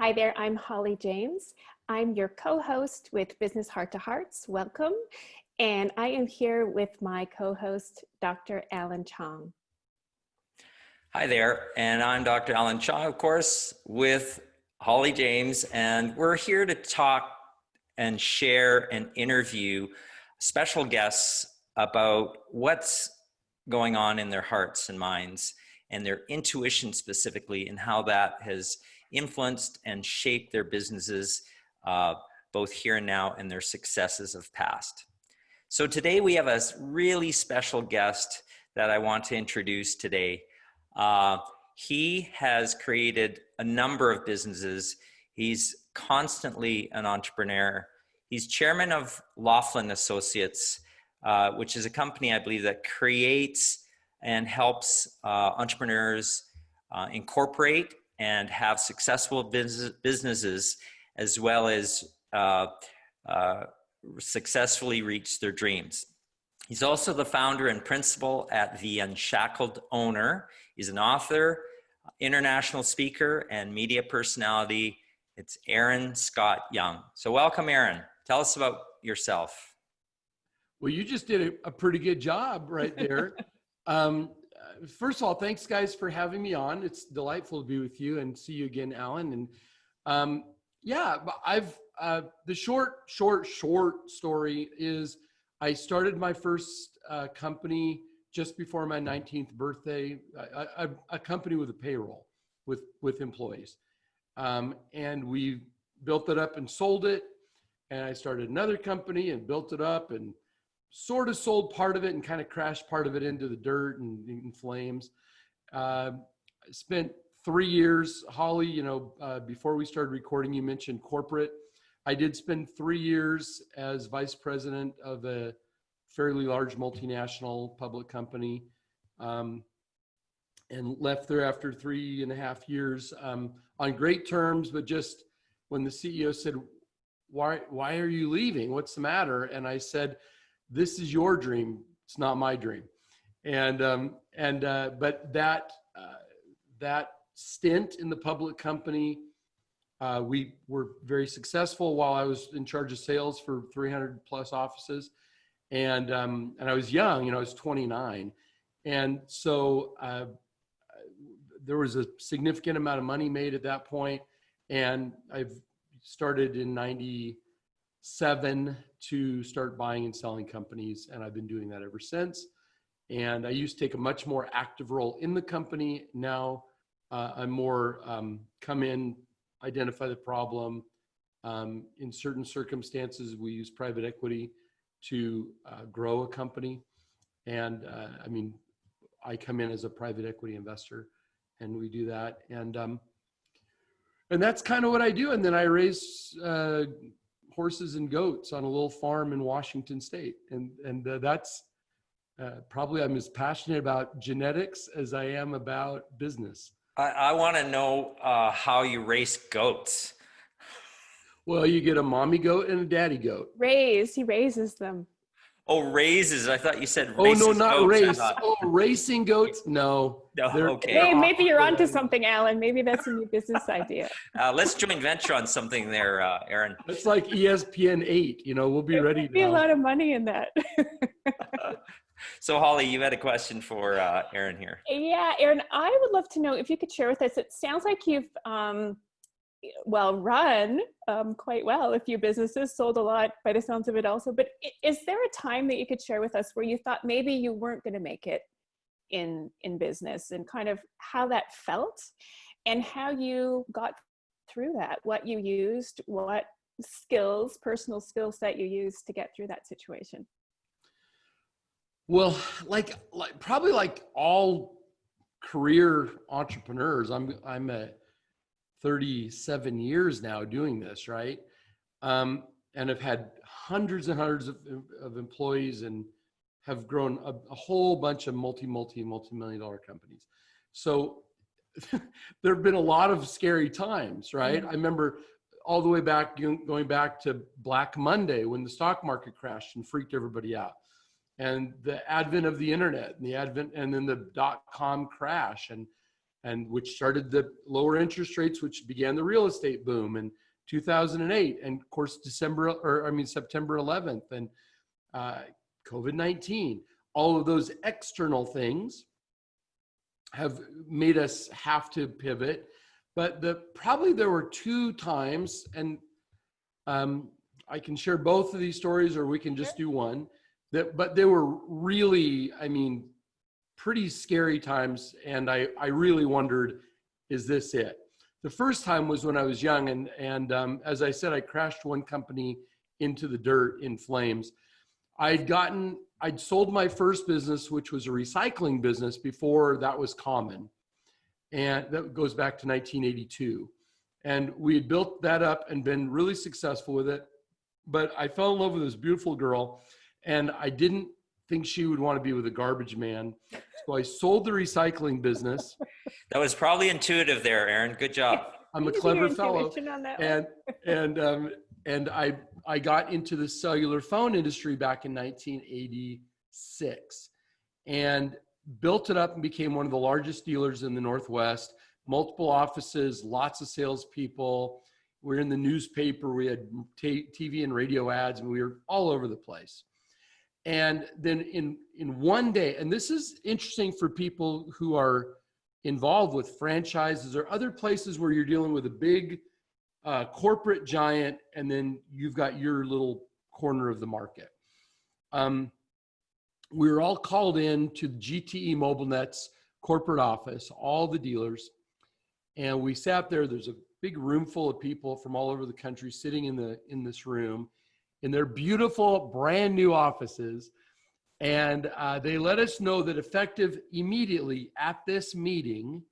Hi there, I'm Holly James. I'm your co-host with Business Heart to Hearts. Welcome. And I am here with my co-host, Dr. Alan Chong. Hi there, and I'm Dr. Alan Chong, of course, with Holly James, and we're here to talk and share and interview special guests about what's going on in their hearts and minds and their intuition specifically and how that has influenced and shaped their businesses uh, both here and now and their successes of past. So today we have a really special guest that I want to introduce today. Uh, he has created a number of businesses. He's constantly an entrepreneur. He's chairman of Laughlin Associates, uh, which is a company I believe that creates and helps uh, entrepreneurs uh, incorporate and have successful business, businesses as well as uh, uh, successfully reach their dreams. He's also the founder and principal at The Unshackled Owner. He's an author, international speaker, and media personality. It's Aaron Scott Young. So welcome, Aaron. Tell us about yourself. Well, you just did a, a pretty good job right there. um, first of all, thanks guys for having me on. It's delightful to be with you and see you again, Alan. And um, yeah, I've uh, the short, short, short story is I started my first uh, company just before my 19th birthday, a, company with a payroll with with employees, um, and we built it up and sold it. And I started another company and built it up and sort of sold part of it and kind of crashed part of it into the dirt and in flames. Uh, spent three years, Holly, you know, uh, before we started recording, you mentioned corporate. I did spend three years as vice president of a fairly large multinational public company um, and left there after three and a half years um, on great terms, but just when the CEO said, why, why are you leaving? What's the matter? And I said, this is your dream. It's not my dream. And, um, and, uh, but that, uh, that stint in the public company, uh, we were very successful while I was in charge of sales for 300 plus offices. And, um, and I was young, you know, I was 29. And so uh, there was a significant amount of money made at that point, And I've started in 90, seven to start buying and selling companies. And I've been doing that ever since. And I used to take a much more active role in the company. Now uh, I'm more um, come in, identify the problem. Um, in certain circumstances, we use private equity to uh, grow a company. And uh, I mean, I come in as a private equity investor and we do that. And um, and that's kind of what I do. And then I raise uh, horses and goats on a little farm in Washington State, and and uh, that's uh, probably I'm as passionate about genetics as I am about business. I, I want to know uh, how you raise goats. Well, you get a mommy goat and a daddy goat. Raise, he raises them. Oh, raises. I thought you said Oh, no, not race. Oh, racing goats? No. No, okay. Hey, maybe you're onto something, Alan. Maybe that's a new business idea. Uh, let's join venture on something there, uh, Aaron. It's like ESPN 8. You know, we'll be there ready. Be a lot of money in that. so, Holly, you had a question for uh, Aaron here. Yeah, Aaron, I would love to know if you could share with us. It sounds like you've um, well run um, quite well a few businesses sold a lot by the sounds of it also but is there a time that you could share with us where you thought maybe you weren't going to make it in in business and kind of how that felt and how you got through that? What you used what skills personal skill set you used to get through that situation? Well like like probably like all career entrepreneurs i'm i'm a 37 years now doing this, right? Um, and have had hundreds and hundreds of, of employees and have grown a, a, whole bunch of multi, multi, multi-million dollar companies. So there have been a lot of scary times, right? Mm -hmm. I remember all the way back, going back to Black Monday when the stock market crashed and freaked everybody out. And the advent of the internet and the advent, and then the dot-com crash and and which started the lower interest rates, which began the real estate boom in 2008, and of course December or I mean September 11th, and uh, COVID-19. All of those external things have made us have to pivot. But the probably there were two times, and um, I can share both of these stories, or we can just do one. That, but they were really, I mean, pretty scary times, and I I really wondered, is this it? The first time was when I was young, and and um, as I said, I crashed one company into the dirt in flames. I'd gotten I'd sold my first business, which was a recycling business before that was common. And that goes back to 1982. And we had built that up and been really successful with it. But I fell in love with this beautiful girl and I didn't think she would want to be with a garbage man. So I sold the recycling business. That was probably intuitive there, Aaron. Good job. I'm a clever fellow. And, and, um, and I I got into the cellular phone industry back in 1986 and built it up and became one of the largest dealers in the Northwest, multiple offices, lots of salespeople. We are in the newspaper, we had TV and radio ads, and we were all over the place. And then in, in one day, and this is interesting for people who are involved with franchises or other places where you're dealing with a big uh, corporate giant, and then you've got your little corner of the market. Um, we were all called in to the GTE Mobilnet's corporate office, all the dealers, and we sat there. There's a big room full of people from all over the country sitting in the in this room, in their beautiful brand new offices, and uh, they let us know that effective immediately at this meeting,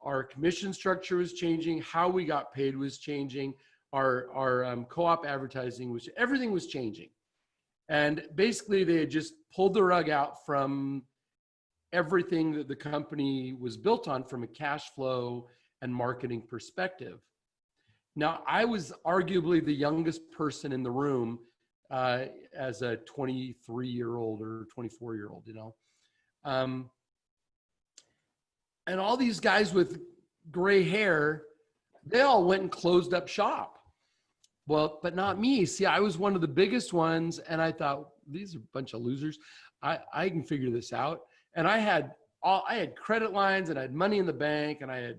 our commission structure was changing, how we got paid was changing, our, our um, co-op advertising was, everything was changing. And basically they had just pulled the rug out from everything that the company was built on from a cash flow and marketing perspective. Now, I was arguably the youngest person in the room uh, as a 23 year old or 24 year old, you know. Um, and all these guys with gray hair, they all went and closed up shop. Well, but not me. See, I was one of the biggest ones, and I thought these are a bunch of losers. I I can figure this out. And I had all I had credit lines, and I had money in the bank, and I had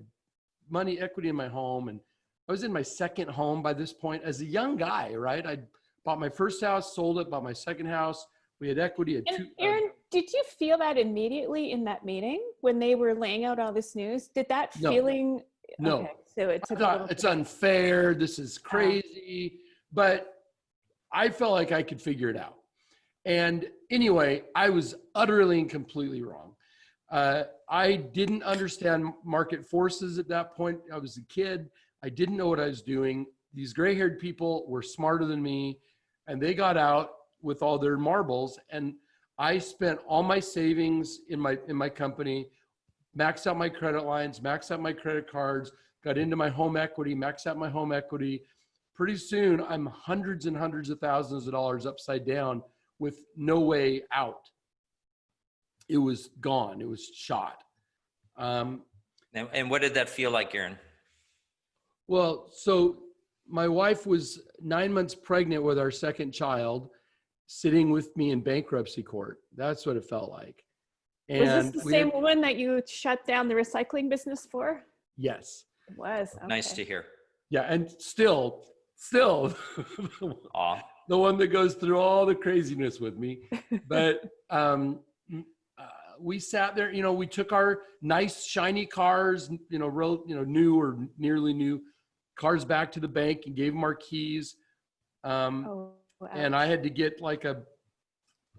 money equity in my home, and I was in my second home by this point as a young guy. Right, I bought my first house, sold it, bought my second house. We had equity. At and two, Aaron, uh, did you feel that immediately in that meeting when they were laying out all this news? Did that no. feeling? No. Okay, so it took thought, it's unfair. This is crazy. But I felt like I could figure it out. And anyway, I was utterly and completely wrong. Uh, I didn't understand market forces at that point. I was a kid. I didn't know what I was doing. These gray haired people were smarter than me, and they got out with all their marbles. And I spent all my savings in my in my company, maxed out my credit lines, maxed out my credit cards, got into my home equity, maxed out my home equity. Pretty soon, I'm hundreds and hundreds of thousands of dollars upside down with no way out. It was gone. It was shot. Um, and, and what did that feel like, Aaron? Well, so my wife was nine months pregnant with our second child sitting with me in bankruptcy court. That's what it felt like. And was this the same had, woman that you shut down the recycling business for? Yes. It was. Okay. Nice to hear. Yeah, and still, still, the one that goes through all the craziness with me. But um, uh, we sat there. You know, we took our nice shiny cars, you know, real, you know, new or nearly new cars back to the bank and gave them our keys. Um, oh Wow. And I had to get like a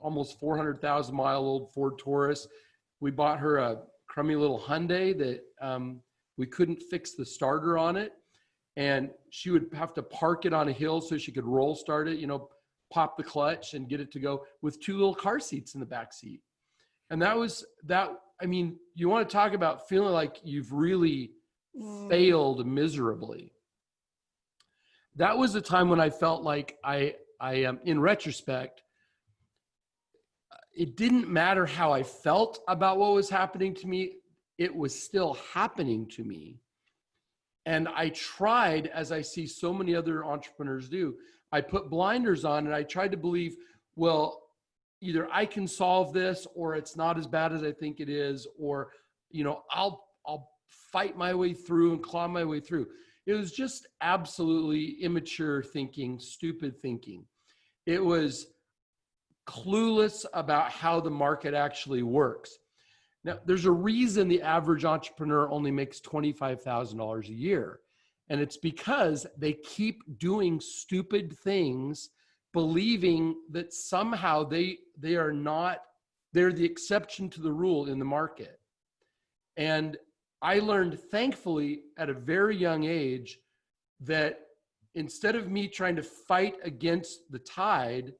almost 400,000 mile old Ford Taurus. We bought her a crummy little Hyundai that um, we couldn't fix the starter on it. And she would have to park it on a hill so she could roll start it, you know, pop the clutch and get it to go with two little car seats in the back seat. And that was that. I mean, you want to talk about feeling like you've really mm. failed miserably. That was a time when I felt like I I um, in retrospect, it didn't matter how I felt about what was happening to me. it was still happening to me. And I tried, as I see so many other entrepreneurs do, I put blinders on and I tried to believe, well, either I can solve this or it's not as bad as I think it is, or, you know, I'll, I'll fight my way through and claw my way through. It was just absolutely immature thinking, stupid thinking. It was clueless about how the market actually works. Now, there's a reason the average entrepreneur only makes $25,000 a year. And it's because they keep doing stupid things, believing that somehow they, they are not, they're the exception to the rule in the market. And I learned, thankfully, at a very young age, that instead of me trying to fight against the tide,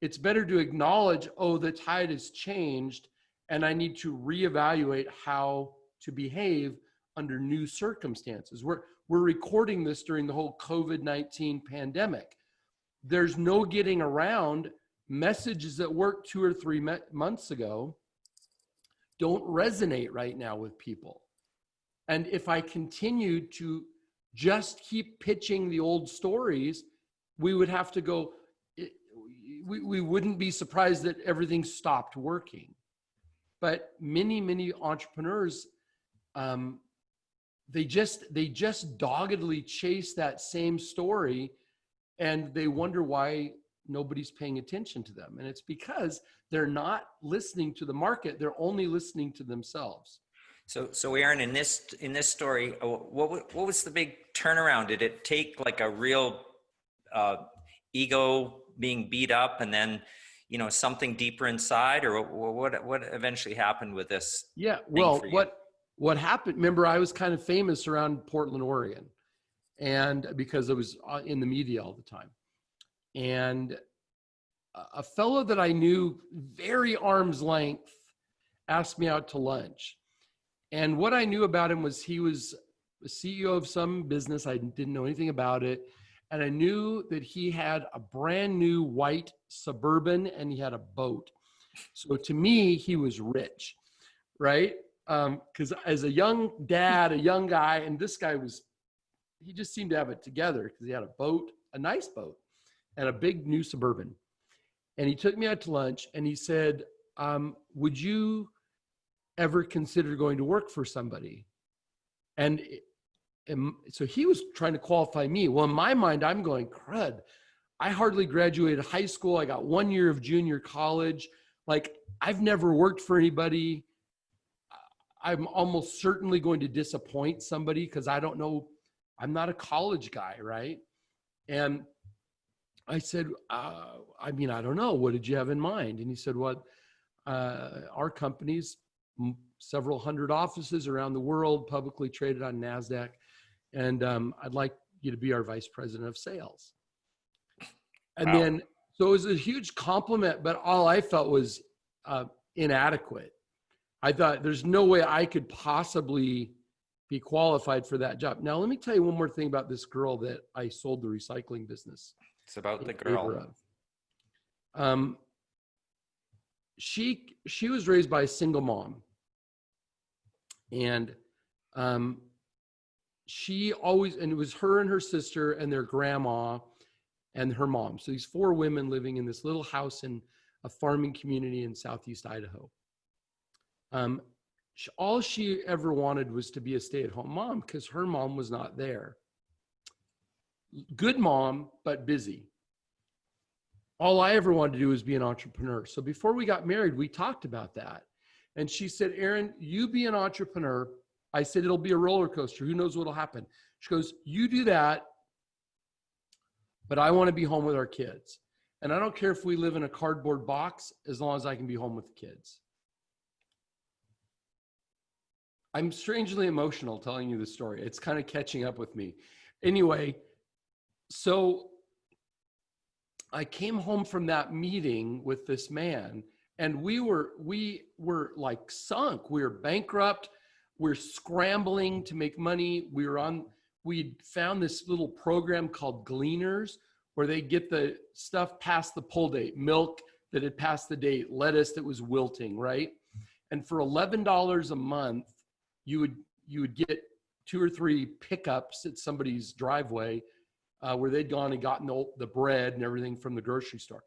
it's better to acknowledge, oh, the tide has changed and I need to reevaluate how to behave under new circumstances. We're, we're recording this during the whole COVID-19 pandemic. There's no getting around messages that worked two or three months ago don't resonate right now with people. And if I continued to just keep pitching the old stories, we would have to go, we, we wouldn't be surprised that everything stopped working. But many, many entrepreneurs, um, they just they just doggedly chase that same story, and they wonder why nobody's paying attention to them. And it's because they're not listening to the market; they're only listening to themselves. So, so Aaron, in this in this story, uh, what what was the big turnaround? Did it take like a real uh, ego being beat up, and then you know something deeper inside? Or what what eventually happened with this yeah well what what happened remember i was kind of famous around portland oregon and because i was uh, in the media all the time. And a fellow that i knew very arm's length asked me out to lunch and what i knew about him was he was a ceo of some business i didn't know anything about it and I knew that he had a brand new white Suburban and he had a boat. So to me, he was rich, right? Because um, as a young dad, a young guy, and this guy was, he just seemed to have it together because he had a boat, a nice boat, and a big new Suburban. And he took me out to lunch and he said, um, Would you ever consider going to work for somebody? And and so he was trying to qualify me. Well, in my mind, I'm going, crud. I hardly graduated high school. I got one year of junior college. Like, I've never worked for anybody. I'm almost certainly going to disappoint somebody because I don't know. I'm not a college guy, right? And I said, uh, I mean, I don't know. What did you have in mind? And he said, Well, uh, our company's several hundred offices around the world, publicly traded on NASDAQ and um, I'd like you to be our vice president of sales. And wow. then, so it was a huge compliment, but all I felt was uh, inadequate. I thought there's no way I could possibly be qualified for that job. Now, let me tell you one more thing about this girl that I sold the recycling business. It's about the girl. Um, she she was raised by a single mom, and um, she always, and it was her and her sister and their grandma and her mom. So these four women living in this little house in a farming community in Southeast Idaho. Um, all she ever wanted was to be a stay at home mom because her mom was not there. Good mom, but busy. All I ever wanted to do was be an entrepreneur. So before we got married, we talked about that. And she said, Aaron, you be an entrepreneur I said, it'll be a roller coaster. Who knows what'll happen? She goes, you do that, but I want to be home with our kids. And I don't care if we live in a cardboard box as long as I can be home with the kids. I'm strangely emotional telling you the story. It's kind of catching up with me. Anyway, so I came home from that meeting with this man and we were we were like sunk. We were bankrupt we're scrambling to make money. We were on, we found this little program called Gleaners where they get the stuff past the pull date, milk that had passed the date, lettuce that was wilting, right? And for $11 a month, you would you would get two or three pickups at somebody's driveway uh, where they'd gone and gotten the, the bread and everything from the grocery store.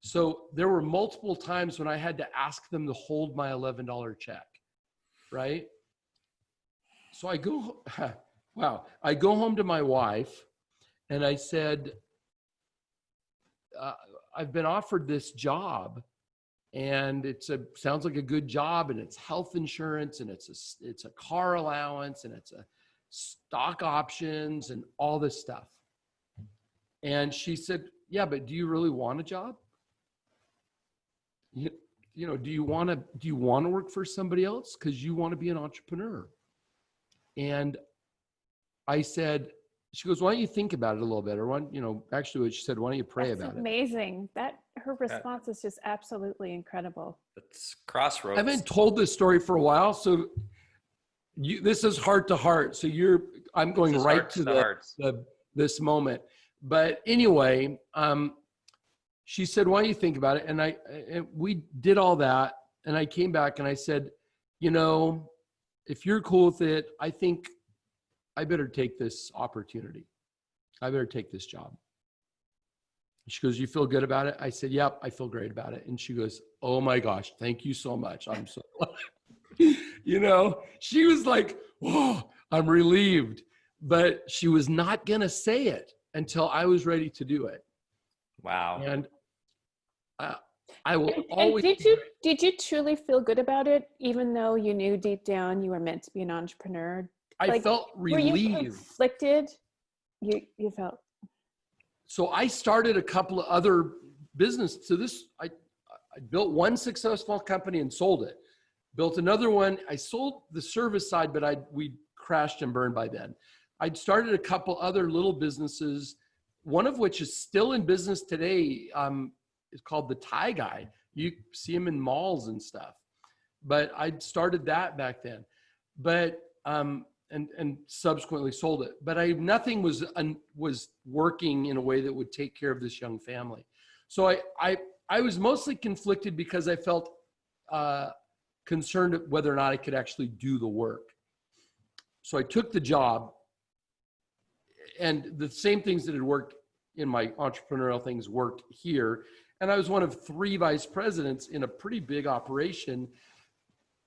So there were multiple times when I had to ask them to hold my $11 check, right? So I go, wow, I go home to my wife and I said, uh, I've been offered this job and it's a sounds like a good job and it's health insurance and it's a it's a car allowance and it's a stock options and all this stuff and she said yeah but do you really want a job you, you know do you want to do you want to work for somebody else because you want to be an entrepreneur and i said she goes why don't you think about it a little bit or why you know actually what she said why don't you pray That's about it amazing. That her response is just absolutely incredible. It's crossroads. I haven't told this story for a while, so you, this is heart to heart. So you're, I'm going right heart to the the, hearts. the this moment. But anyway, um, she said, "Why don't you think about it?" And I, and we did all that, and I came back and I said, "You know, if you're cool with it, I think I better take this opportunity. I better take this job." She goes, "You feel good about it?" I said, "Yep, I feel great about it." And she goes, "Oh my gosh, thank you so much. I'm so, you know." She was like, "Whoa, I'm relieved," but she was not gonna say it until I was ready to do it. Wow. And I, I will And, and did you did you truly feel good about it, even though you knew deep down you were meant to be an entrepreneur? I like, felt Were you relieved. conflicted? You you felt so I started a couple of other business. So this, I, I built one successful company and sold it. Built another one. I sold the service side, but I we crashed and burned by then. I'd started a couple other little businesses, one of which is still in business today. Um, it's called the Tie Guy. You see him in malls and stuff. But I'd started that back then. But um, and and subsequently sold it. But I nothing was un, was working in a way that would take care of this young family. So I I I was mostly conflicted because I felt uh, concerned whether or not I could actually do the work. So I took the job, and the same things that had worked in my entrepreneurial things worked here. And I was one of three vice presidents in a pretty big operation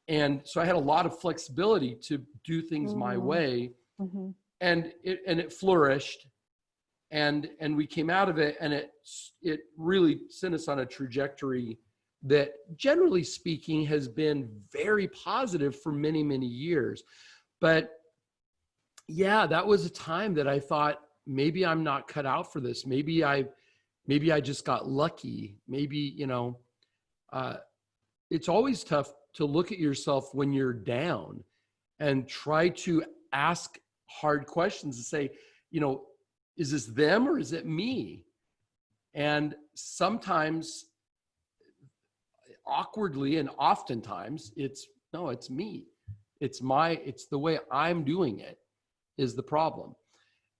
and so i had a lot of flexibility to do things my Mm. way mhm. and it and it flourished and and we came out of it and it it really sent us on a trajectory that generally speaking has been very positive for many many years but yeah that was a time that i thought maybe i'm not cut out for this maybe i maybe i just got lucky maybe you know uh, it's always tough to look at yourself when you're down and try to ask hard questions and say, you know, is this them or is it me? And sometimes awkwardly and oftentimes it's no, it's me. It's my, it's the way I'm doing it is the problem.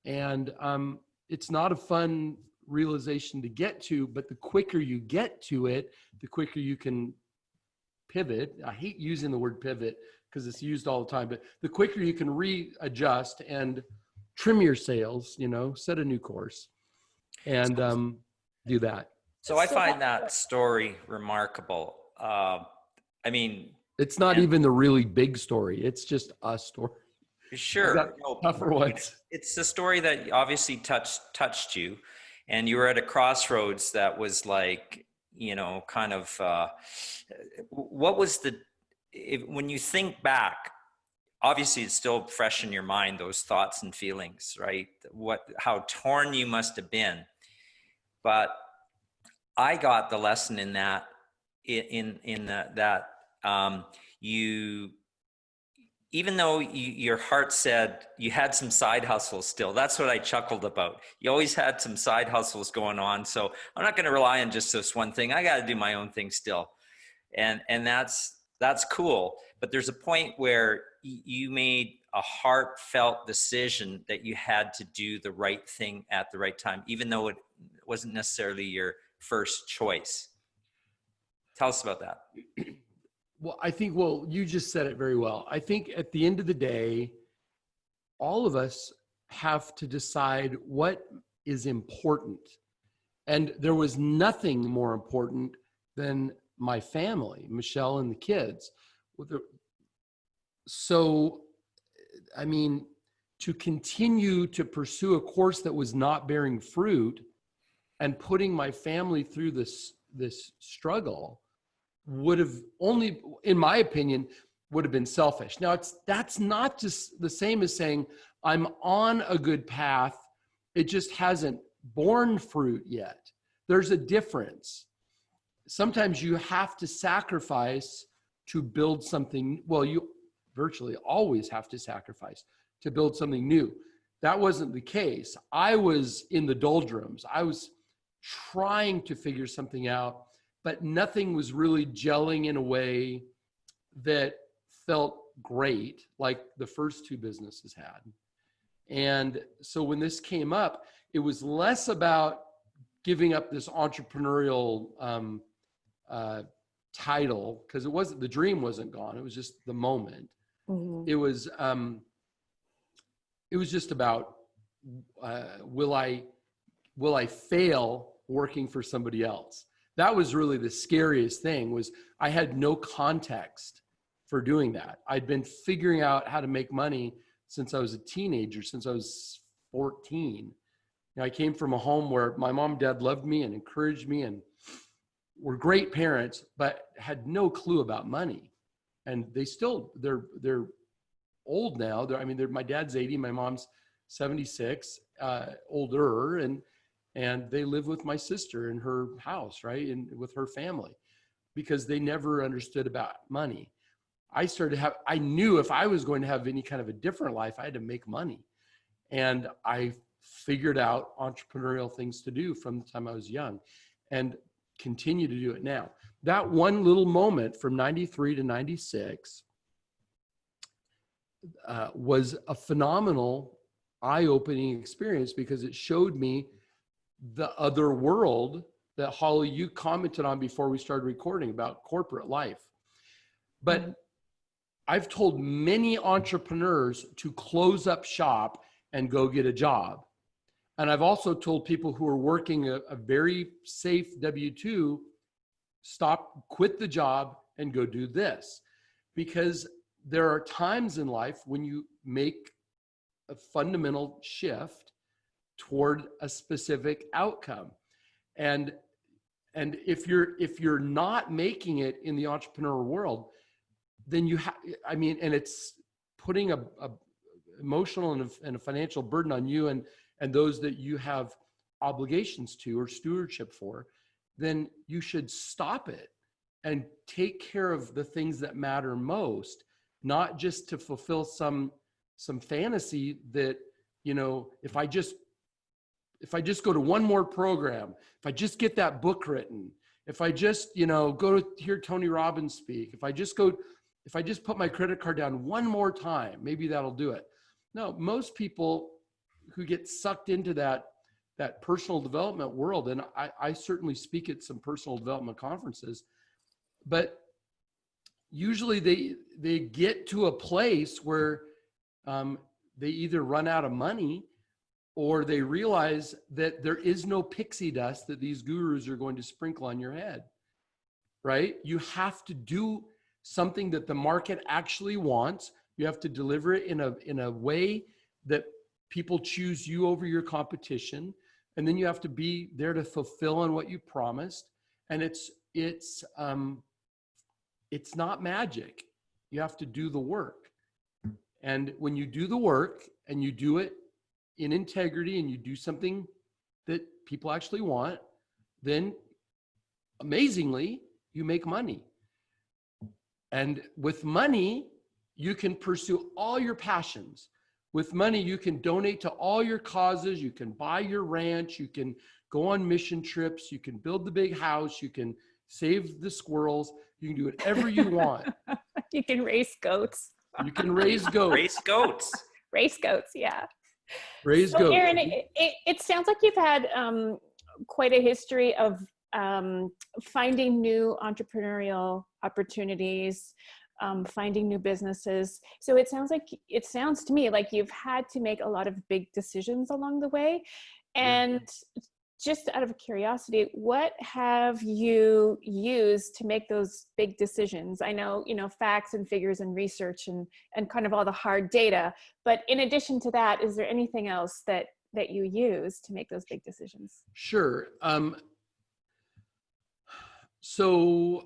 And um, it's not a fun realization to get to, but the quicker you get to it, the quicker you can pivot. I hate using the word pivot because it's used all the time, but the quicker you can readjust and trim your sails, you know, set a new course and um, do that. So I find that story remarkable. Uh, I mean, It's not Yeah. even the really big story. It's just a story. Sure, no, Tougher ones. it's a story that obviously touched touched you, and you were at a crossroads that was like, you know, kind of. Uh, what was the if, when you think back? Obviously, it's still fresh in your mind those thoughts and feelings, right? What how torn you must have been, but I got the lesson in that in in, in that that um, you even though you, your heart said you had some side hustles still that's what i chuckled about. You always had some side hustles going on so i'm not going to rely on just this one thing. I got to do my own thing still. And and that's that's cool. But there's a point where you made a heartfelt decision that you had to do the right thing at the right time even though it wasn't necessarily your first choice. Tell us about that Well, I think, well, you just said it very well. I think at the end of the day, all of us have to decide what is important. And there was nothing more important than my family, Michelle and the kids. So, I mean, to continue to pursue a course that was not bearing fruit and putting my family through this, this struggle would have only, in my opinion, would have been selfish. Now it's, that's not just the same as saying I'm on a good path. It just hasn't borne fruit yet. There's a difference. Sometimes you have to sacrifice to build something. Well, you virtually always have to sacrifice to build something new. That wasn't the case. I was in the doldrums. I was trying to figure something out, but nothing was really gelling in a way that felt great like the first two businesses had. And so when this came up, it was less about giving up this entrepreneurial um, uh, title because it wasn't the dream wasn't gone. It was just the moment. Mhm. It was um, it was just about uh, will I will I fail working for somebody else? That was really the scariest thing. Was I had no context for doing that. I'd been figuring out how to make money since I was a teenager, since I was 14. You know, I came from a home where my mom and dad loved me and encouraged me and were great parents, but had no clue about money. And they still, they're, they're old now. They're, I mean, they're, my dad's 80, my mom's 76, uh, older, and, and they live with my sister in her house, right? And with her family because they never understood about money. I started to have, I knew if I was going to have any kind of a different life, I had to make money. And I figured out entrepreneurial things to do from the time I was young and continue to do it now. That one little moment from 93 to 96 uh, was a phenomenal eye-opening experience because it showed me the other world that Holly, you commented on before we started recording about corporate life. But Mhm. I've told many entrepreneurs to close up shop and go get a job. And I've also told people who are working a, a very safe W 2 stop, quit the job, and go do this. Because there are times in life when you make a fundamental shift toward a specific outcome. And and if you're if you're not making it in the entrepreneur world, then you have i mean and it's putting a, a emotional and a, and a financial burden on you and and those that you have obligations to or stewardship for then you should stop it and take care of the things that matter most not just to fulfill some some fantasy that you know if i just if i just go to one more program if i just get that book written if i just you know go to hear tony robbins speak if i just go if I just put my credit card down one more time, maybe that'll do it. No, most people who get sucked into that that personal development world, and I, I certainly speak at some personal development conferences, but usually they they get to a place where um, they either run out of money or they realize that there is no pixie dust that these gurus are going to sprinkle on your head. Right? You have to do something that the market actually wants. You have to deliver it in a, in a way that people choose you over your competition. And then you have to be there to fulfill on what you promised. And it's, it's, um, it's not magic. You have to do the work. And when you do the work and you do it in integrity and you do something that people actually want, then amazingly, you make money. And with money, you can pursue all your passions. With money, you can donate to all your causes. You can buy your ranch. You can go on mission trips. You can build the big house. You can save the squirrels. You can do whatever you want. you can race goats. You can raise goats. Race goats. Race goats, yeah. Raise So, goats. Aaron, it, it, it sounds like you've had um, quite a history of um, finding new entrepreneurial opportunities, um, finding new businesses. So it sounds like it sounds to me like you've had to make a lot of big decisions along the way. And just out of curiosity, what have you used to make those big decisions? I know, you know, facts and figures and research and, and kind of all the hard data, but in addition to that, is there anything else that, that you use to make those big decisions? Sure. Um, so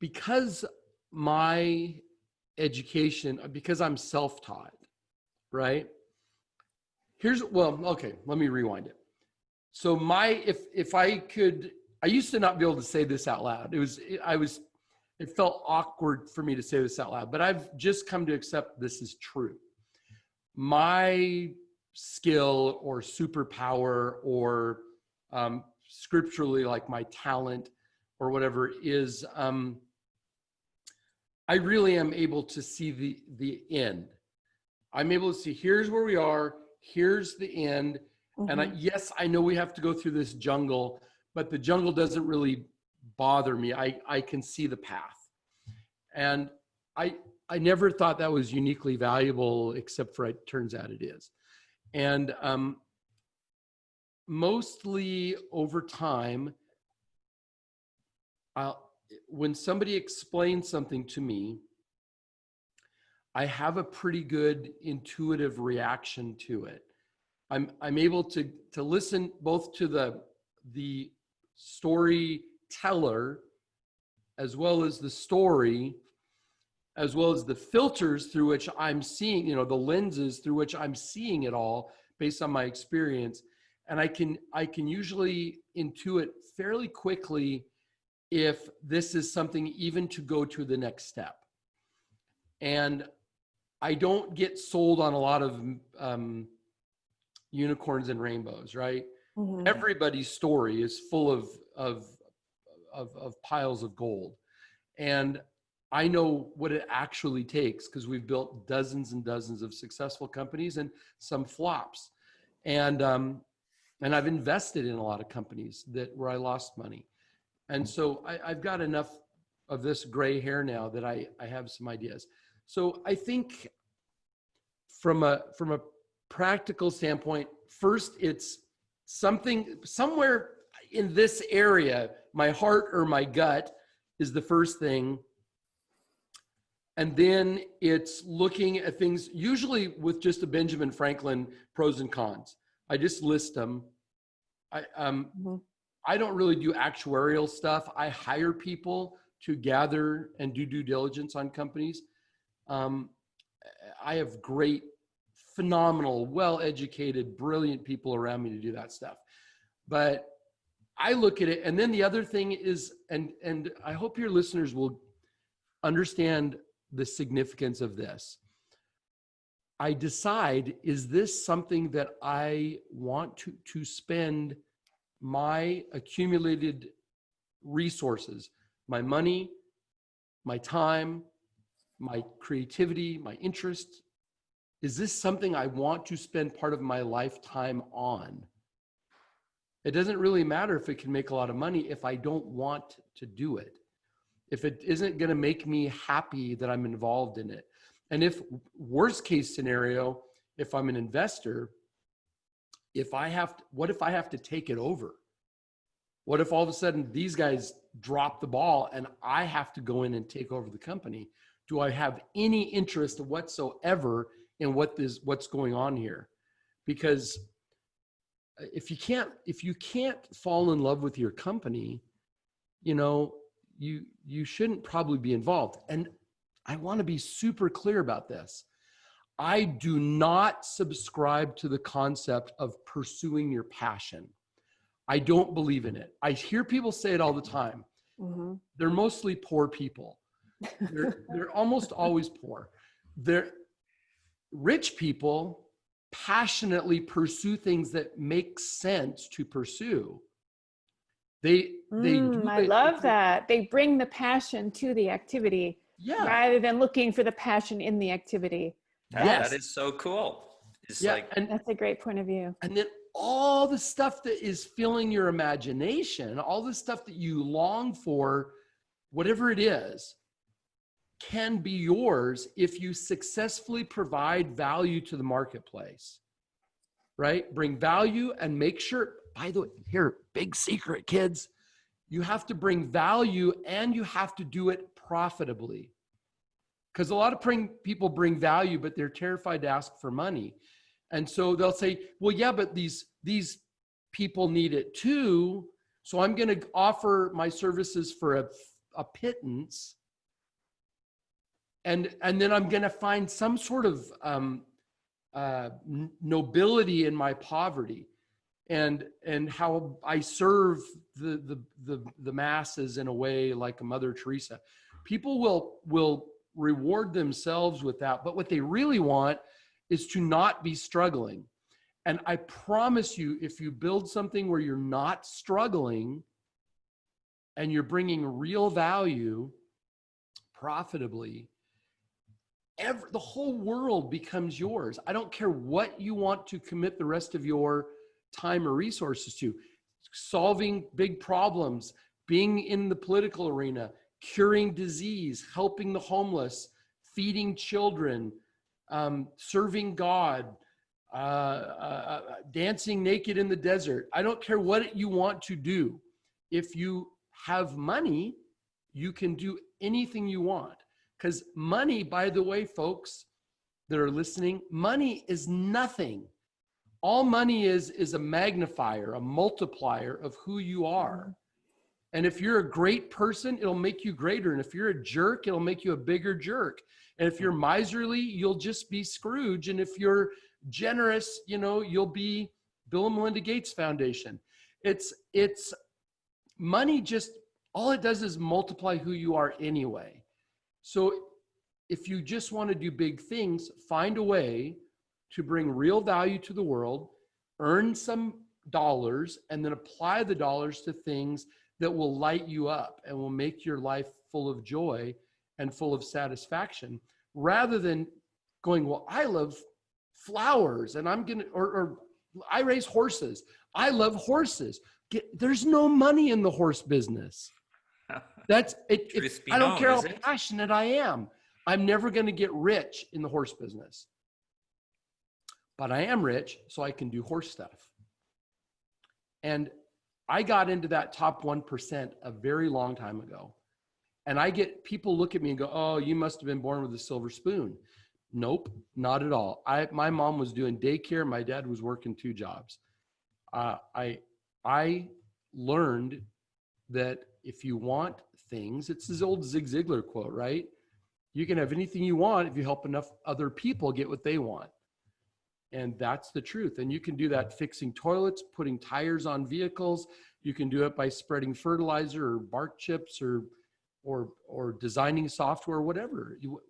because my education, because I'm self-taught, right? Here's, well, okay, let me rewind it. So my, if, if I could, I used to not be able to say this out loud. It was, I was, it felt awkward for me to say this out loud, but I've just come to accept this is true. My skill or superpower or um, scripturally like my talent or whatever is um, I really am able to see the the end. I'm able to see here's where we are, here's the end. Mm-hmm. And I, mm-hmm. yes, I know we have to go through this jungle, but the jungle doesn't really bother me. I I can see the path. And I I never thought that was uniquely valuable, except for it turns out it is. And um, mostly over time, I'll, when somebody explains something to me, I have a pretty good intuitive reaction to it. I'm, I'm able to, to listen both to the, the storyteller as well as the story, as well as the filters through which I'm seeing, you know, the lenses through which I'm seeing it all based on my experience. And I can, I can usually intuit fairly quickly if this is something even to go to the next step. And I don't get sold on a lot of um, unicorns and rainbows, right? Mm-hmm. Everybody's story is full of, of, of, of piles of gold. And I know what it actually takes because we've built dozens and dozens of successful companies and some flops. And, um, and I've invested in a lot of companies that where I lost money. And so I, I've got enough of this gray hair now that I, I have some ideas. So I think from a, from a practical standpoint, first it's something somewhere in this area, my heart or my gut is the first thing. And then it's looking at things, usually with just a Benjamin Franklin pros and cons. I just list them. I, um, mm -hmm. I don't really do actuarial stuff. I hire people to gather and do due diligence on companies. Um, I have great, phenomenal, well-educated, brilliant people around me to do that stuff. But I look at it, and then the other thing is, and and I hope your listeners will understand the significance of this. I decide, is this something that I want to, to spend my accumulated resources, my money, my time, my creativity, my interest? Is this something I want to spend part of my lifetime on? It doesn't really matter if it can make a lot of money if I don't want to do it. If it isn't going to make me happy that I'm involved in it. And if worst case scenario, if I'm an investor, if I have, to, what if I have to take it over? What if all of a sudden these guys drop the ball and I have to go in and take over the company? Do I have any interest whatsoever in what this, what's going on here? Because if you can't, if you can't fall in love with your company, you know, you, you shouldn't probably be involved. And I want to be super clear about this. I do not subscribe to the concept of pursuing your passion. I don't believe in it. I hear people say it all the time. Mm-hmm. They're mostly poor people. They're, they're almost always poor. They're rich people passionately pursue things that make sense to pursue. They, they mm, I love that. They bring the passion to the activity yeah. rather than looking for the passion in the activity. That, yes. that is so cool. It's yeah, like, and that's a great point of view. And then all the stuff that is filling your imagination, all the stuff that you long for whatever it is, can be yours if you successfully provide value to the marketplace, right? Bring value and make sure, by the way, here, big secret, kids, you have to bring value and you have to do it profitably. Because a lot of bring, people bring value, but they're terrified to ask for money. And so they'll say, well, yeah, but these, these people need it too. So I'm going to offer my services for a, a pittance and and then I'm going to find some sort of um, uh, nobility in my poverty, and and how I serve the, the the the masses in a way like Mother Teresa. People will will reward themselves with that, but what they really want is to not be struggling. And I promise you, if you build something where you're not struggling and you're bringing real value profitably, every, the whole world becomes yours. I don't care what you want to commit the rest of your time or resources to. Solving big problems, being in the political arena, curing disease, helping the homeless, feeding children, um, serving God, uh, uh, uh, dancing naked in the desert. I don't care what you want to do. If you have money, you can do anything you want. Because money, by the way, folks that are listening, money is nothing. All money is is a magnifier, a multiplier of who you are. Mm-hmm. And if you're a great person, it'll make you greater. And if you're a jerk, it'll make you a bigger jerk. And if you're mm-hmm. miserly, you'll just be Scrooge. And if you're generous, you know, you'll be Bill and Melinda Gates Foundation. It's it's money just all it does is multiply who you are anyway. So if you just want to do big things, find a way to bring real value to the world, earn some dollars, and then apply the dollars to things that will light you up and will make your life full of joy and full of satisfaction rather than going, well, I love flowers and I'm going to, or, or I raise horses. I love horses. Get, there's no money in the horse business. That's it. it I don't care how it? passionate I am. I'm never going to get rich in the horse business. But I am rich, so I can do horse stuff. And I got into that top 1% a very long time ago. And I get people look at me and go, Oh, you must have been born with a silver spoon. Nope, not at all. I, my mom was doing daycare. My dad was working two jobs. Uh, I, I learned that if you want things, it's this old Zig Ziglar quote, right? You can have anything you want if you help enough other people get what they want. And that's the truth. And you can do that fixing toilets, putting tires on vehicles. You can do it by spreading fertilizer or bark chips or or or designing software, whatever. You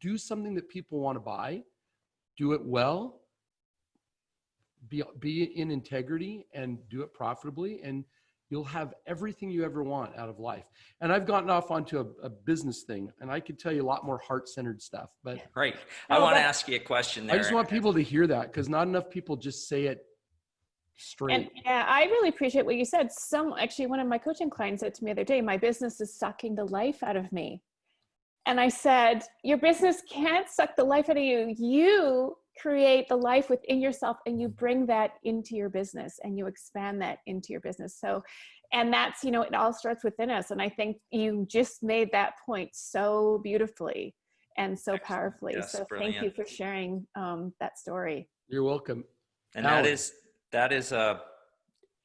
do something that people want to buy, do it well, be be in integrity and do it profitably and you'll have everything you ever want out of life. And I've gotten off onto a, a business thing, and I could tell you a lot more heart-centered stuff. But great, I want to ask you a question. There. I just want people to hear that because not enough people just say it straight. And yeah, I really appreciate what you said. Some actually, one of my coaching clients said to me the other day, "My business is sucking the life out of me." And I said, Your business can't suck the life out of you. You create the life within yourself and you bring that into your business and you expand that into your business. So and that's you know it all starts within us. And i think you just made that point so beautifully and so powerfully. Yes, so brilliant. thank you for sharing um, that story. You're welcome. And that is that is a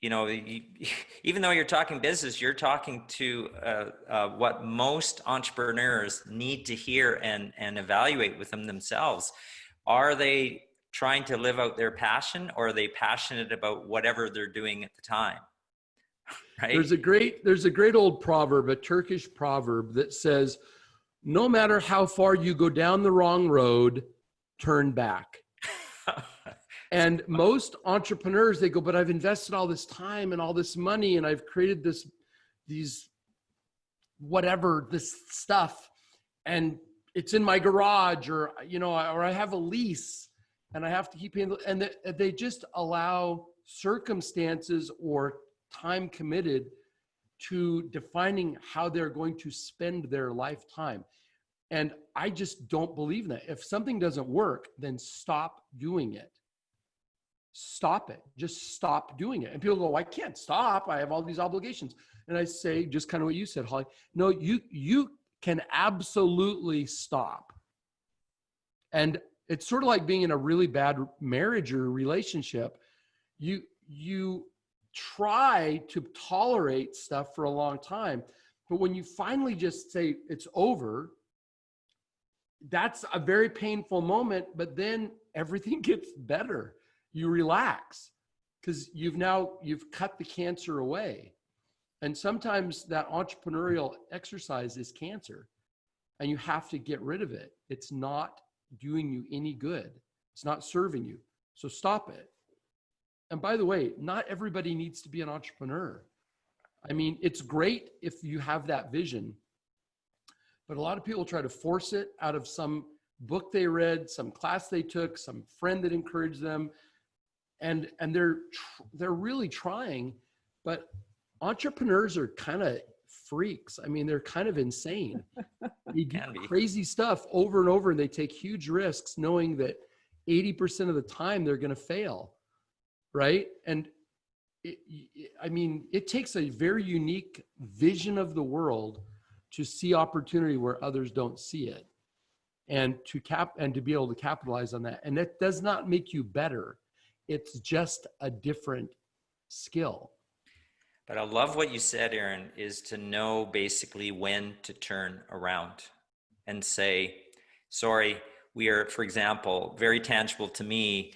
you know even though you're talking business you're talking to uh, uh, what most entrepreneurs need to hear and and evaluate with them themselves are they trying to live out their passion or are they passionate about whatever they're doing at the time? Right? There's a great there's a great old proverb a turkish proverb that says no matter how far you go down the wrong road turn back. And most entrepreneurs they go but i've invested all this time and all this money and i've created this these whatever this stuff and it's in my garage or you know or i have a lease and i have to keep paying and they just allow circumstances or time committed to defining how they're going to spend their lifetime. And I just don't believe that. If something doesn't work, then stop doing it. Stop it. Just stop doing it. And people go, I can't stop. I have all these obligations. And I say, just kind of what you said, Holly. No, you you can absolutely stop. And it's sort of like being in a really bad marriage or relationship. You you try to tolerate stuff for a long time, but when you finally just say it's over, that's a very painful moment, but then everything gets better. You relax because you've now you've cut the cancer away. And sometimes that entrepreneurial exercise is cancer and you have to get rid of it. It's not doing you any good. It's not serving you. So stop it. And by the way, not everybody needs to be an entrepreneur. I mean, it's great if you have that vision, but a lot of people try to force it out of some book they read, some class they took, some friend that encouraged them, and and they're they're really trying, but entrepreneurs are kind of freaks. I mean, they're kind of insane. They do crazy stuff over and over, and they take huge risks, knowing that 80% of the time they're going to fail, right? And it, it- I mean, it takes a very unique vision of the world to see opportunity where others don't see it, and to cap and to be able to capitalize on that. And that does not make you better. It's just a different skill. But I love what you said, Aaron, is to know basically when to turn around and say, sorry, we are, for example, very tangible to me.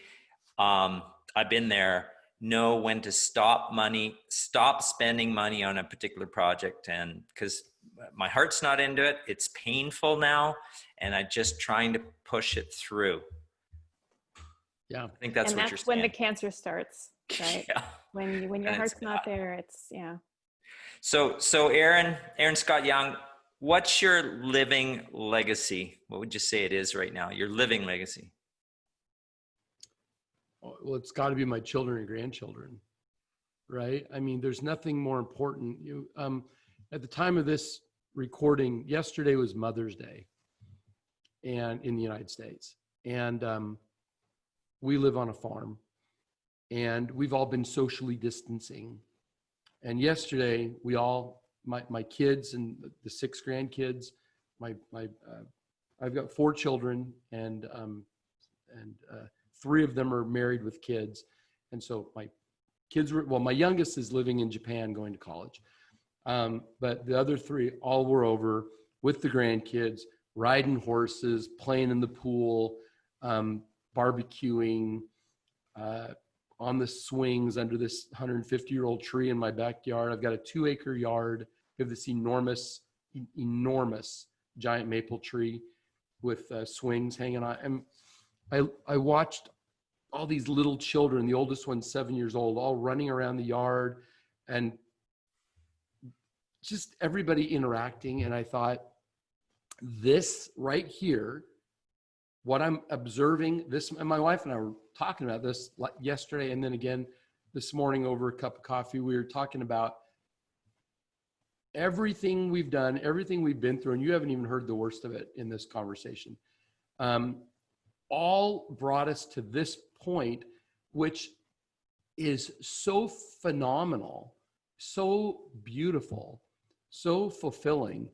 Um, I've been there. Know when to stop money, stop spending money on a particular project. And because my heart's not into it, it's painful now. And I'm just trying to push it through. Yeah. I think that's and what that's you're when the cancer starts, right? yeah. when you, when your And heart's not there, it's yeah. So, so Aaron, Aaron Scott Young, what's your living legacy? What would you say it is right now? Your living legacy. Oh, Well, it's got to be my children and grandchildren, right? I mean, there's nothing more important. You, um, at the time of this recording, yesterday was Mother's Day, and in the United States, and um, we live on a farm, and we've all been socially distancing. And yesterday, we all, my my kids and the- six grandkids, my my, uh, I've got four children, and um, and uh, three of them are married with kids and so my kids were well my youngest is living in japan going to college um, but the other three all were over with the grandkids riding horses playing in the pool um, barbecuing uh, on the swings under this 150 year old tree in my backyard i've got a two acre yard we have this enormous enormous giant maple tree with uh, swings hanging on and I, I watched all these little children, the oldest one's seven years old, all running around the yard and just everybody interacting. And I thought, this right here, what I'm observing, this, and my wife and I were talking about this yesterday and then again this morning over a cup of coffee. We were talking about everything we've done, everything we've been through, and you haven't even heard the worst of it in this conversation. Um, all brought us to this point, which is so phenomenal, so beautiful, so fulfilling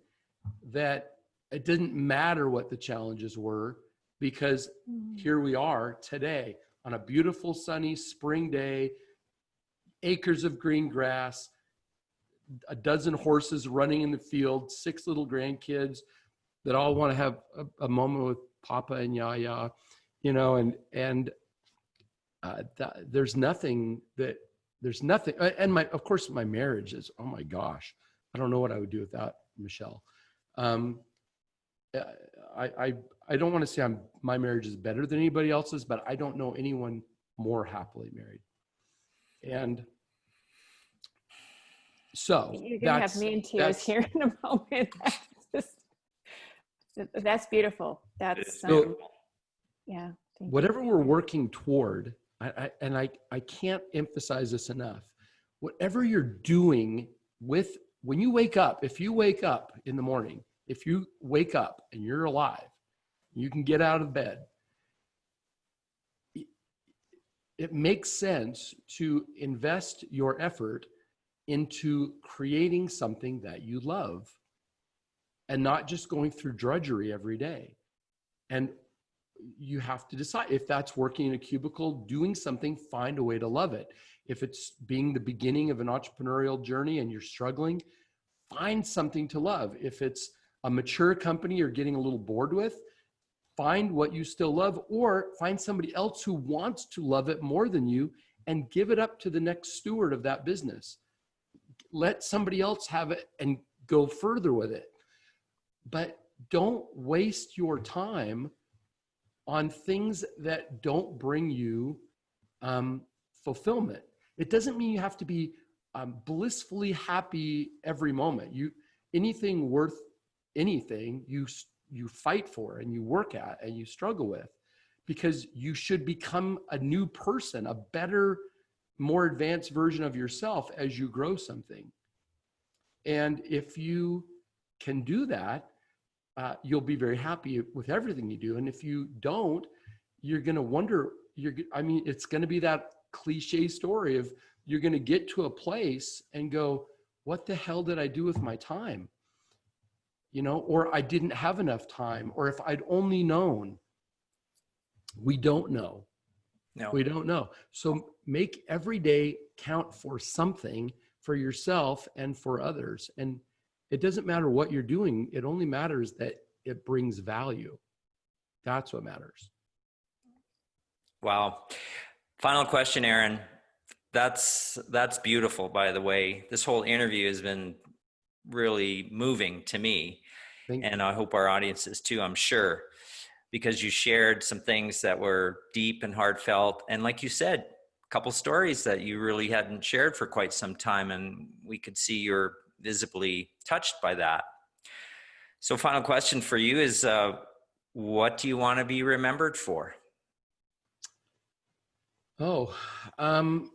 that it didn't matter what the challenges were because here we are today on a beautiful sunny spring day, acres of green grass, a dozen horses running in the field, six little grandkids that all want to have a, a moment with Papa and Yaya, you know, and and uh, that, there's nothing that there's nothing, and my of course my marriage is oh my gosh, I don't know what I would do without Michelle. Um, uh, I I I don't want to say I'm my marriage is better than anybody else's, but I don't know anyone more happily married, and so You're gonna have me in tears here in a moment. That's just, that's beautiful. That's So- um, yeah. thank you. whatever we're working toward I, I, and I, I can't emphasize this enough whatever you're doing with when you wake up, if you wake up in the morning, if you wake up and you're alive, you can get out of bed. It makes sense to invest your effort into creating something that you love and not just going through drudgery every day. And you have to decide if that's working in a cubicle, doing something, find a way to love it. If it's being the beginning of an entrepreneurial journey and you're struggling, find something to love. If it's a mature company you're getting a little bored with, find what you still love or find somebody else who wants to love it more than you and give it up to the next steward of that business. Let somebody else have it and go further with it. But don't waste your time on things that don't bring you um, fulfillment. It doesn't mean you have to be um, blissfully happy every moment. You anything worth anything you you fight for and you work at and you struggle with because you should become a new person, a better, more advanced version of yourself as you grow something. And if you can do that, uh, you'll be very happy with everything you do. And if you don't, you're going to wonder, you're, I mean, it's going to be that cliche story of you're going to get to a place and go, what the hell did I do with my time? You know, or I didn't have enough time, or if I'd only known. We don't know. No. We don't know. So make every day count for something for yourself and for others. And it doesn't matter what you're doing, it only matters that it brings value. That's what matters. Wow. Final question, Aaron. That's that's beautiful, by the way. This whole interview has been really moving to me, Thank and I hope our audiences too. I'm sure, because you shared some things that were deep and heartfelt, and like you said, a couple stories that you really hadn't shared for quite some time, and we could see you're visibly touched by that. So, final question for you is: uh, What do you want to be remembered for? Oh, um,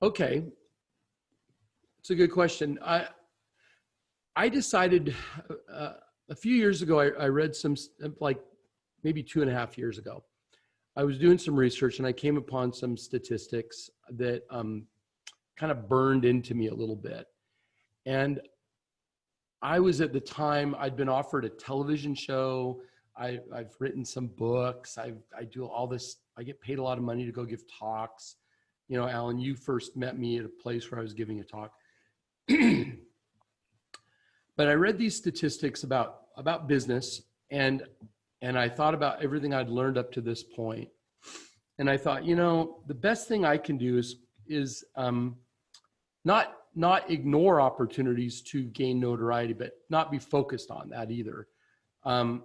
Okay. It's a good question. I, I decided uh, a few years ago, I, I read some, like maybe two and a half years ago, I was doing some research and I came upon some statistics that um, kind of burned into me a little bit. And I was at the time, I'd been offered a television show. I, have written some books. I, I do all this, I get paid a lot of money to go give talks you know, Alan, you first met me at a place where I was giving a talk. but I read these statistics about about business and and I thought about everything I'd learned up to this point. And I thought, you know, the best thing I can do is is um, not not ignore opportunities to gain notoriety, but not be focused on that either. Um,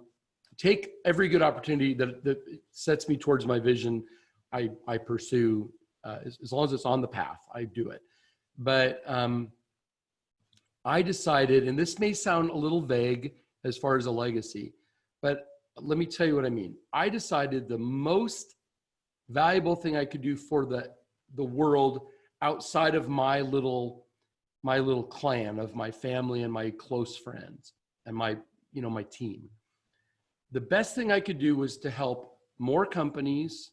take every good opportunity that, that sets me towards my vision. I, I pursue uh, as, as, long as it's on the path, I do it. But um, I decided, and this may sound a little vague as far as a legacy, but let me tell you what I mean. I decided the most valuable thing I could do for the the world outside of my little my little clan of my family and my close friends and my you know my team. The best thing I could do was to help more companies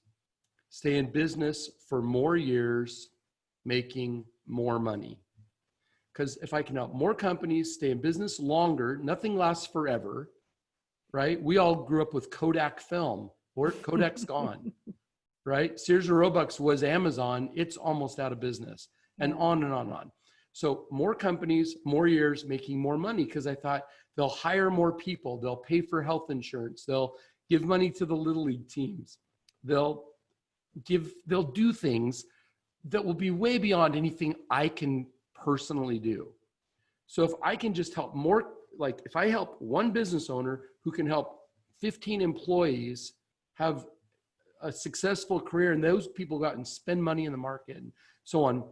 stay in business for more years, making more money. Because if I can help more companies stay in business longer, nothing lasts forever, right? We all grew up with Kodak film, or Kodak's gone, right? Sears and Roebuck was Amazon, it's almost out of business, and on and on and on. So more companies, more years, making more money because I thought they'll hire more people, they'll pay for health insurance, they'll give money to the little league teams, they'll give they'll do things that will be way beyond anything I can personally do. So if I can just help more, like if I help one business owner who can help 15 employees have a successful career and those people go out and spend money in the market and so on,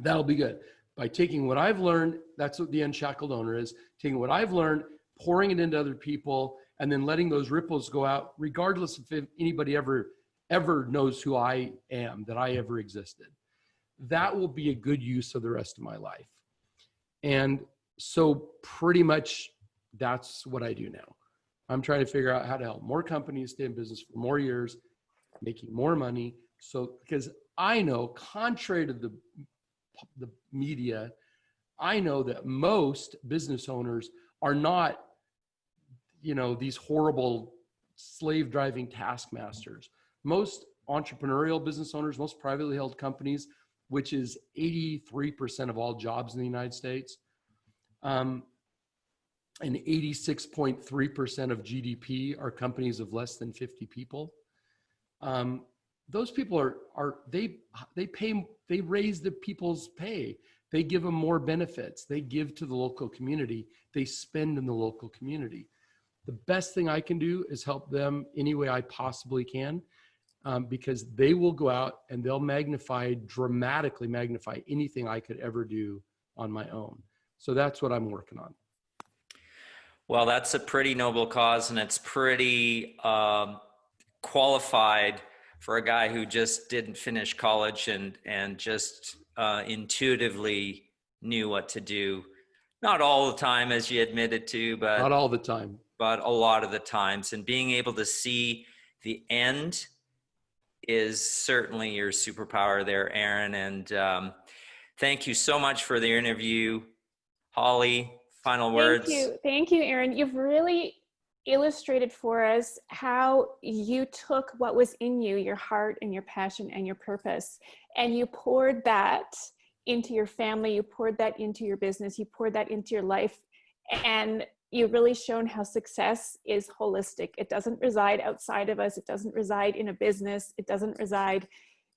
that'll be good. By taking what I've learned, that's what the unshackled owner is, taking what I've learned, pouring it into other people, and then letting those ripples go out, regardless if anybody ever ever knows who I am, that I ever existed. That will be a good use of the rest of my life. And so pretty much that's what I do now. I'm trying to figure out how to help more companies stay in business for more years, making more money. So because I know, contrary to the the media, I know that most business owners are not, you know, these horrible slave driving taskmasters. Most entrepreneurial business owners, most privately held companies, which is 83% of all jobs in the United States, um, and 86.3% of GDP are companies of less than 50 people. Um, those people are are they they pay they raise the people's pay. They give them more benefits. They give to the local community. They spend in the local community. The best thing i can do is help them any way i possibly can um, because they will go out and they'll magnify dramatically magnify anything i could ever do on my own so that's what i'm working on Well, that's a pretty noble cause, and it's pretty um, qualified for a guy who just didn't finish college and and just uh, intuitively knew what to do. Not all the time, as you admitted to, but not all the time but a lot of the times. And being able to see the end is certainly your superpower there, Aaron. And um, thank you so much for the interview, Holly. Final words. Thank you. Thank you, Aaron. You've really illustrated for us how you took what was in you, your heart and your passion and your purpose, and you poured that into your family, you poured that into your business, you poured that into your life. And you've really shown how success is holistic. It doesn't reside outside of us. It doesn't reside in a business. It doesn't reside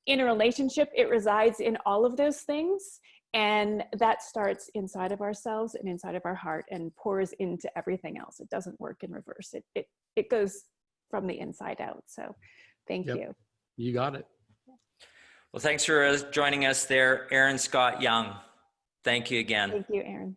in a relationship. It resides in all of those things. And that starts inside of ourselves and inside of our heart and pours into everything else. It doesn't work in reverse. It, it, it goes from the inside out. So thank Yep. you. you got it Well, thanks for uh, joining us there, Aaron Scott Young. Thank you again. Thank you, Aaron.